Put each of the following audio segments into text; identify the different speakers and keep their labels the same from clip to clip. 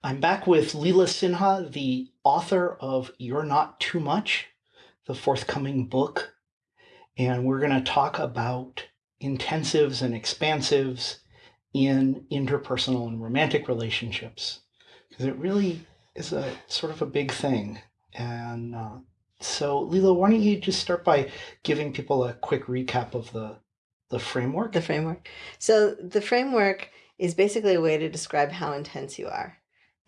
Speaker 1: I'm back with Leela Sinha, the author of You're Not Too Much, the forthcoming book. And we're going to talk about intensives and expansives in interpersonal and romantic relationships because it really is a sort of a big thing. And uh, so, Leela, why don't you just start by giving people a quick recap of the the framework?
Speaker 2: The framework. So the framework is basically a way to describe how intense you are.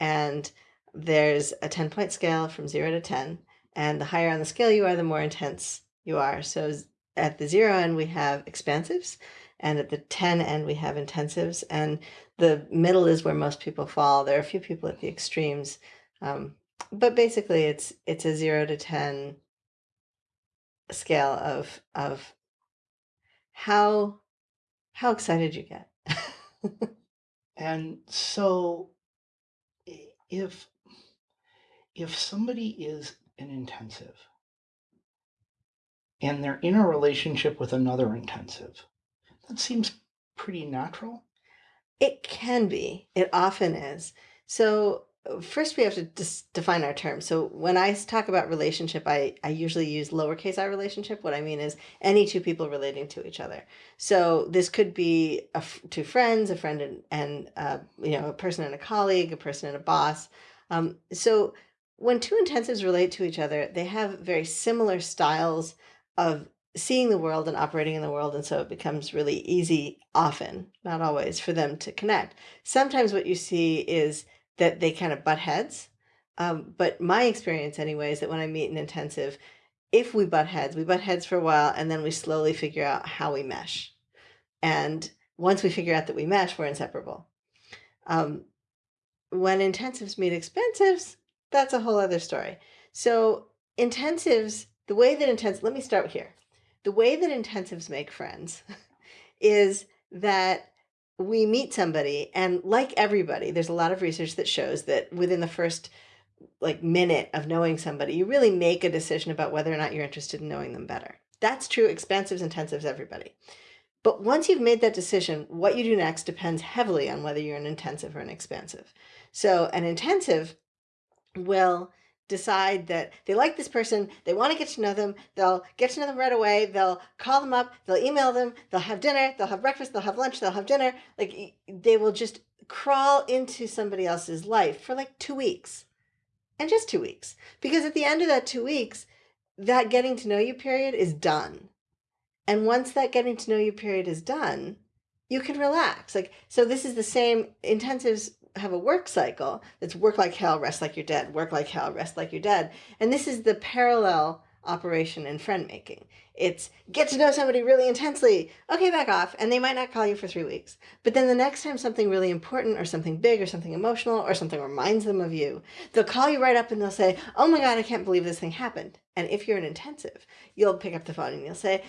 Speaker 2: And there's a 10 point scale from zero to 10. And the higher on the scale you are, the more intense you are. So at the zero end, we have expansives. And at the 10 end, we have intensives. And the middle is where most people fall. There are a few people at the extremes. Um, but basically, it's it's a zero to 10 scale of of how how excited you get.
Speaker 1: and so if if somebody is an intensive and they're in a relationship with another intensive, that seems pretty natural.
Speaker 2: It can be. It often is. So first we have to define our terms. So when I talk about relationship, I, I usually use lowercase i relationship. What I mean is any two people relating to each other. So this could be a, two friends, a friend and, and uh, you know, a person and a colleague, a person and a boss. Um, so when two intensives relate to each other, they have very similar styles of seeing the world and operating in the world. And so it becomes really easy often, not always, for them to connect. Sometimes what you see is that they kind of butt heads. Um, but my experience anyway is that when I meet an intensive, if we butt heads, we butt heads for a while and then we slowly figure out how we mesh. And once we figure out that we mesh, we're inseparable. Um, when intensives meet expansives, that's a whole other story. So intensives, the way that intensives, let me start here. The way that intensives make friends is that we meet somebody and like everybody, there's a lot of research that shows that within the first like minute of knowing somebody, you really make a decision about whether or not you're interested in knowing them better. That's true, expansives, intensives, everybody. But once you've made that decision, what you do next depends heavily on whether you're an intensive or an expansive. So an intensive will decide that they like this person, they want to get to know them, they'll get to know them right away, they'll call them up, they'll email them, they'll have dinner, they'll have breakfast, they'll have lunch, they'll have dinner. Like they will just crawl into somebody else's life for like two weeks and just two weeks. Because at the end of that two weeks, that getting to know you period is done. And once that getting to know you period is done, you can relax. Like, so this is the same intensives have a work cycle that's work like hell, rest like you're dead, work like hell, rest like you're dead. And this is the parallel operation in friend making. It's get to know somebody really intensely. Okay, back off. And they might not call you for three weeks. But then the next time something really important or something big or something emotional or something reminds them of you, they'll call you right up and they'll say, oh my God, I can't believe this thing happened. And if you're an intensive, you'll pick up the phone and you'll say,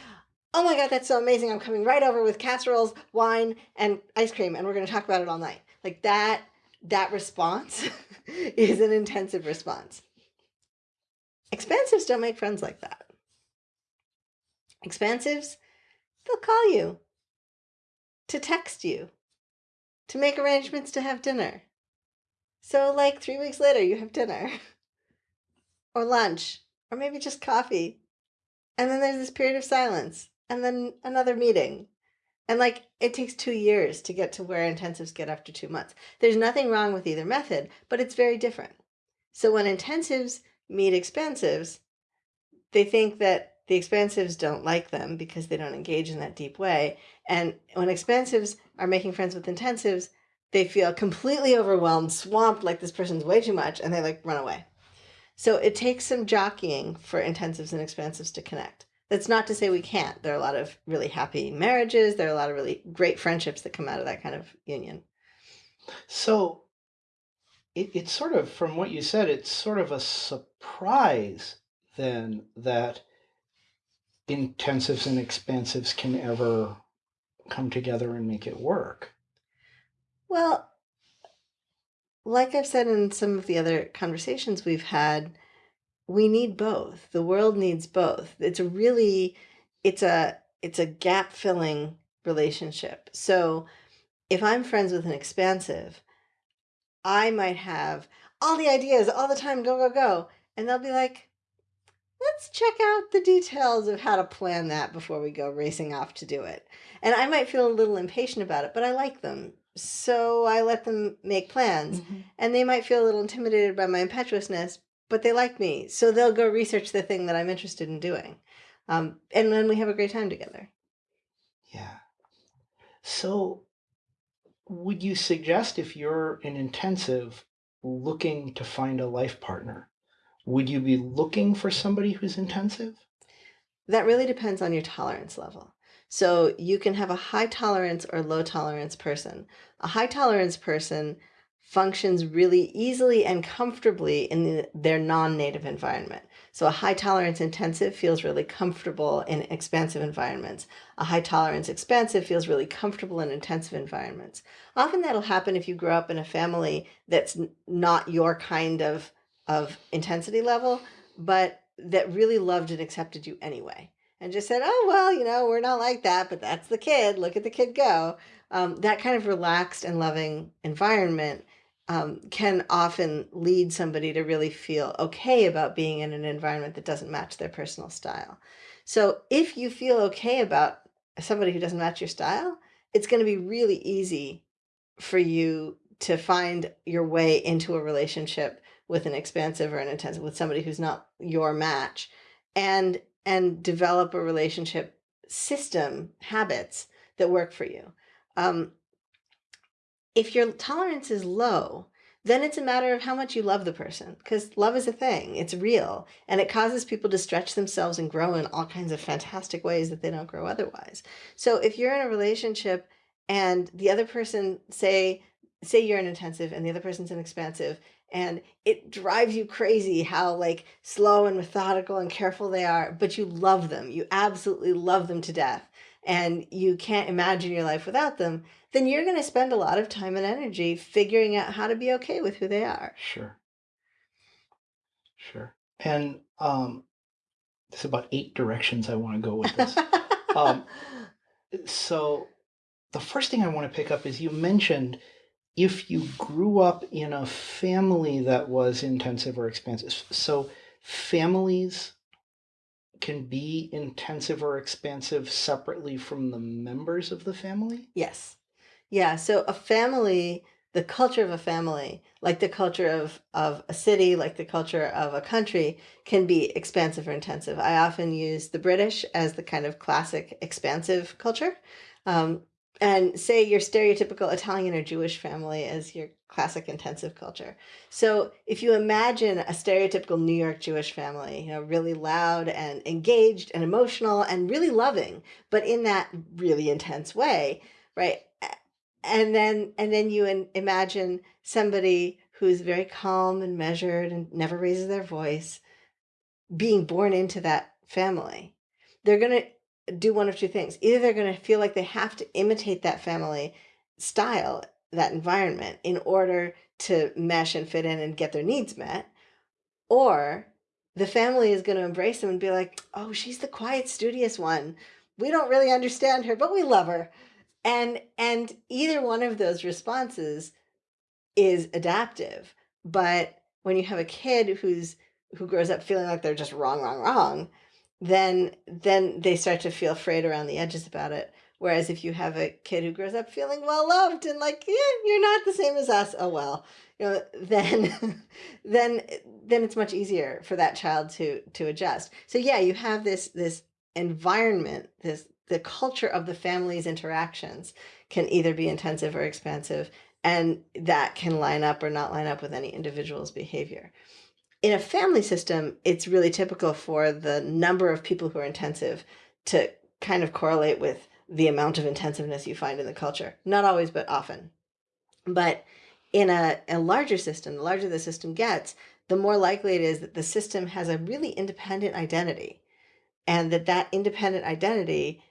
Speaker 2: oh my God, that's so amazing. I'm coming right over with casseroles, wine, and ice cream, and we're going to talk about it all night. Like that that response is an intensive response. Expansives don't make friends like that. Expansives, they'll call you, to text you, to make arrangements to have dinner. So like three weeks later, you have dinner or lunch or maybe just coffee. And then there's this period of silence and then another meeting and like it takes two years to get to where intensives get after two months. There's nothing wrong with either method, but it's very different. So when intensives meet expansives, they think that the expansives don't like them because they don't engage in that deep way. And when expansives are making friends with intensives, they feel completely overwhelmed, swamped, like this person's way too much, and they like run away. So it takes some jockeying for intensives and expansives to connect. That's not to say we can't. There are a lot of really happy marriages. There are a lot of really great friendships that come out of that kind of union.
Speaker 1: So it, it's sort of, from what you said, it's sort of a surprise then that intensives and expansives can ever come together and make it work.
Speaker 2: Well, like I've said in some of the other conversations we've had, we need both. The world needs both. It's a really, it's a, it's a gap filling relationship. So if I'm friends with an expansive, I might have all the ideas all the time, go, go, go. And they'll be like, let's check out the details of how to plan that before we go racing off to do it. And I might feel a little impatient about it, but I like them. So I let them make plans.
Speaker 1: Mhm.
Speaker 2: And they might feel a little intimidated by my impetuousness, but they like me. So they'll go research the thing that I'm interested in doing. Um, and then we have a great time together.
Speaker 1: Yeah. So, would you suggest if you're an intensive looking to find a life partner, would you be looking for somebody who's intensive?
Speaker 2: That really depends on your tolerance level. So you can have a high tolerance or low tolerance person. A high tolerance person functions really easily and comfortably in the, their non-native environment. So a high tolerance intensive feels really comfortable in expansive environments. A high tolerance expansive feels really comfortable in intensive environments. Often that'll happen if you grow up in a family that's not your kind of of intensity level, but that really loved and accepted you anyway and just said, oh, well, you know, we're not like that, but that's the kid. Look at the kid go. Um, that kind of relaxed and loving environment um, can often lead somebody to really feel okay about being in an environment that doesn't match their personal style. So if you feel okay about somebody who doesn't match your style, it's going to be really easy for you to find your way into a relationship with an expansive or an intensive with somebody who's not your match and and develop a relationship system habits that work for you um, if your tolerance is low then it's a matter of how much you love the person because love is a thing it's real and it causes people to stretch themselves and grow in all kinds of fantastic ways that they don't grow otherwise. So if you're in a relationship and the other person say say you're an intensive and the other person's an expansive and it drives you crazy how like slow and methodical and careful they are but you love them you absolutely love them to death and you can't imagine your life without them then you're going to spend a lot of time and energy figuring out how to be okay with who they are
Speaker 1: Sure, sure. And um, there's about eight directions I want to go with this. Um, so, the first thing I want to pick up is you mentioned if you grew up in a family that was intensive or expansive. So, families can be intensive or expansive separately from the members of the family?
Speaker 2: Yes. Yeah. So a family, the culture of a family, like the culture of, of a city, like the culture of a country, can be expansive or intensive. I often use the British as the kind of classic expansive culture. Um, and say your stereotypical Italian or Jewish family as your classic intensive culture. So if you imagine a stereotypical New York Jewish family, you know, really loud and engaged and emotional and really loving, but in that really intense way, right? And then and then you in, imagine somebody who's very calm and measured and never raises their voice being born into that family. They're going to do one of two things. Either they're going to feel like they have to imitate that family style, that environment in order to mesh and fit in and get their needs met, or the family is going to embrace them and be like, "Oh, she's the quiet, studious one. We don't really understand her, but we love her." And and either one of those responses is adaptive. But when you have a kid who's who grows up feeling like they're just wrong, wrong, wrong, then then they start to feel frayed around the edges about it. Whereas if you have a kid who grows up feeling well loved and like, yeah, you're not the same as us. Oh well, you know, then then then it's much easier for that child to to adjust. So yeah, you have this this environment, this the culture of the family's interactions can either be intensive or expansive and that can line up or not line up with any individual's behavior. In a family system, it's really typical for the number of people who are intensive to kind of correlate with the amount of intensiveness you find in the culture. Not always, but often. But in a, a larger system, the larger the system gets, the more likely it is that the system has a really independent identity and that that independent identity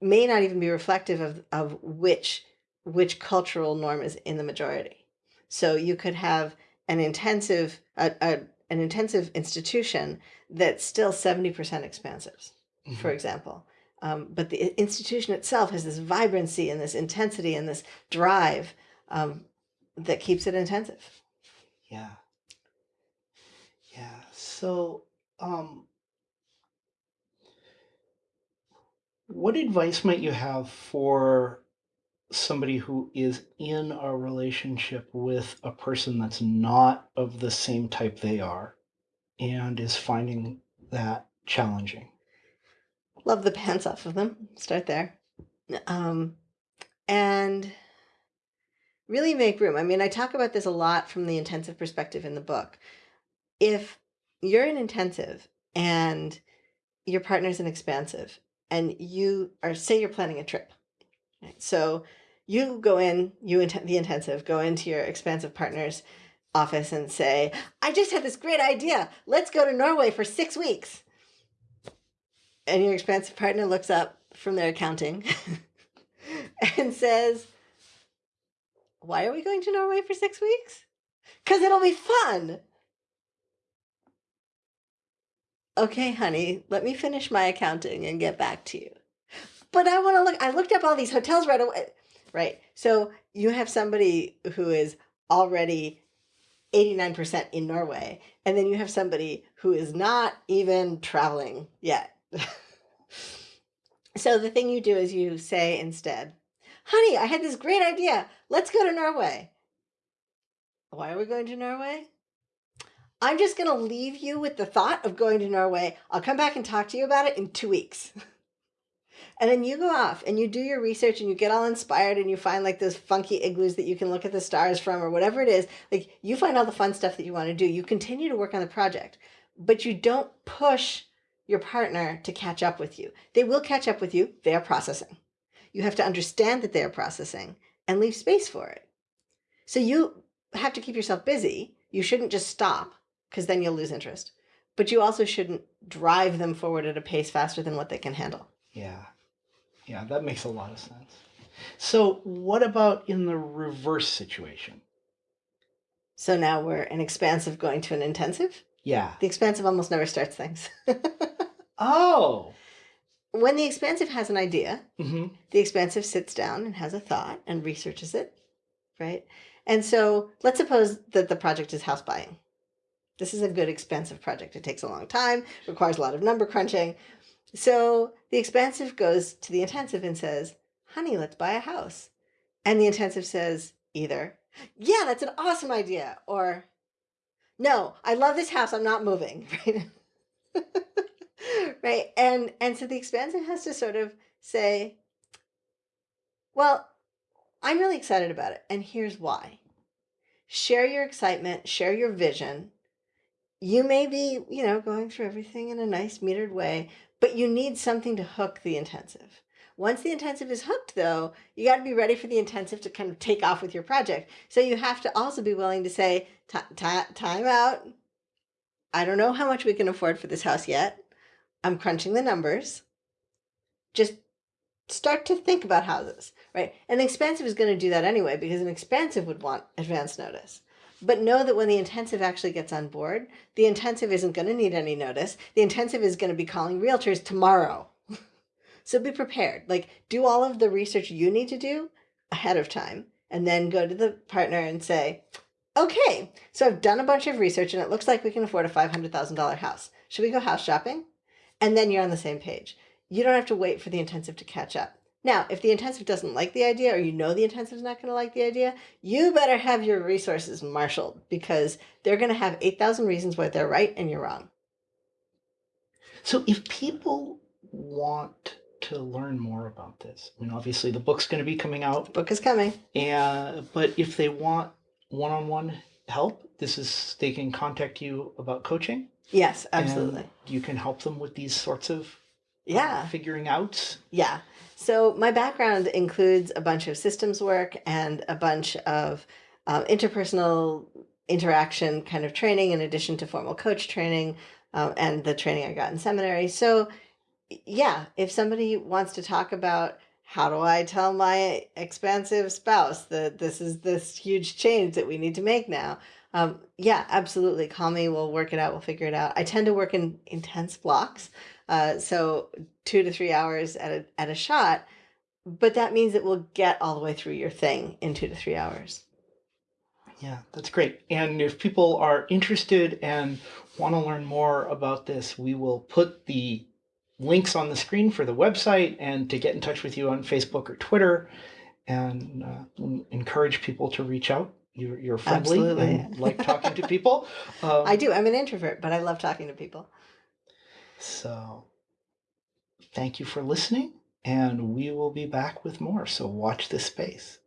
Speaker 2: may not even be reflective of, of which which cultural norm is in the majority. So you could have an intensive a, a, an intensive institution that's still 70% expansive, for
Speaker 1: Mhm.
Speaker 2: example. Um, but the institution itself has this vibrancy and this intensity and this drive um, that keeps it intensive.
Speaker 1: Yeah. Yeah. So, um, what advice might you have for somebody who is in a relationship with a person that's not of the same type they are and is finding that challenging?
Speaker 2: Love the pants off of them. Start there. Um, and really make room. I mean, I talk about this a lot from the intensive perspective in the book. If you're an intensive and your partner's an expansive, and you are, say, you're planning a trip, right? So you go in, you int- the intensive, go into your expansive partner's office and say, I just had this great idea. Let's go to Norway for six weeks. And your expansive partner looks up from their accounting and says, Why are we going to Norway for six weeks? Because it'll be fun. Okay, honey, let me finish my accounting and get back to you. But I want to look, I looked up all these hotels right away. Right. So you have somebody who is already 89% in Norway, and then you have somebody who is not even traveling yet. so the thing you do is you say instead, honey, I had this great idea. Let's go to Norway. Why are we going to Norway? I'm just going to leave you with the thought of going to Norway. I'll come back and talk to you about it in two weeks. and then you go off and you do your research and you get all inspired and you find like those funky igloos that you can look at the stars from or whatever it is. Like you find all the fun stuff that you want to do. You continue to work on the project, but you don't push your partner to catch up with you. They will catch up with you. They are processing. You have to understand that they are processing and leave space for it. So you have to keep yourself busy. You shouldn't just stop because then you'll lose interest. But you also shouldn't drive them forward at a pace faster than what they can handle.
Speaker 1: Yeah. Yeah, that makes a lot of sense. So, what about in the reverse situation?
Speaker 2: So now we're an expansive going to an intensive.
Speaker 1: Yeah.
Speaker 2: The expansive almost never starts things.
Speaker 1: oh.
Speaker 2: When the expansive has an idea,
Speaker 1: hmm
Speaker 2: the expansive sits down and has a thought and researches it, right? And so let's suppose that the project is house buying. This is a good expensive project. It takes a long time, requires a lot of number crunching. So the expansive goes to the intensive and says, honey, let's buy a house. And the intensive says either, yeah, that's an awesome idea, or no, I love this house. I'm not moving. Right. right. And and so the expansive has to sort of say, well, I'm really excited about it. And here's why. Share your excitement, share your vision, you may be, you know, going through everything in a nice metered way, but you need something to hook the intensive. Once the intensive is hooked, though, you got to be ready for the intensive to kind of take off with your project. So you have to also be willing to say, time out. I don't know how much we can afford for this house yet. I'm crunching the numbers. Just start to think about houses, right? An expansive is going to do that anyway because an expansive would want advance notice. But know that when the intensive actually gets on board, the intensive isn't going to need any notice. The intensive is going to be calling realtors tomorrow. so be prepared. Like, do all of the research you need to do ahead of time, and then go to the partner and say, okay, so I've done a bunch of research and it looks like we can afford a $500,000 house. Should we go house shopping? And then you're on the same page. You don't have to wait for the intensive to catch up. Now, if the intensive doesn't like the idea or you know the intensive is not going to like the idea, you better have your resources marshaled because they're going to have 8,000 reasons why they're right and you're wrong.
Speaker 1: So, if people want to learn more about this, I mean, obviously the book's going to be coming out.
Speaker 2: The book is coming.
Speaker 1: And, but if they want one on one help, this is, they can contact you about coaching.
Speaker 2: Yes, absolutely.
Speaker 1: you can help them with these sorts of
Speaker 2: yeah.
Speaker 1: figuring out.
Speaker 2: Yeah. So my background includes a bunch of systems work and a bunch of um, interpersonal interaction kind of training in addition to formal coach training um, and the training I got in seminary. So yeah, if somebody wants to talk about how do I tell my expansive spouse that this is this huge change that we need to make now? Um, yeah, absolutely. Call me. We'll work it out. We'll figure it out. I tend to work in intense blocks. Uh, so two to three hours at a, at a shot, but that means that we'll get all the way through your thing in two to three hours.
Speaker 1: Yeah, that's great. And if people are interested and want to learn more about this, we will put the links on the screen for the website and to get in touch with you on Facebook or Twitter and uh, encourage people to reach out. You're, you're friendly
Speaker 2: Absolutely.
Speaker 1: and like talking to people. Um,
Speaker 2: I do. I'm an introvert, but I love talking to people.
Speaker 1: So thank you for listening, and we will be back with more. So watch this space.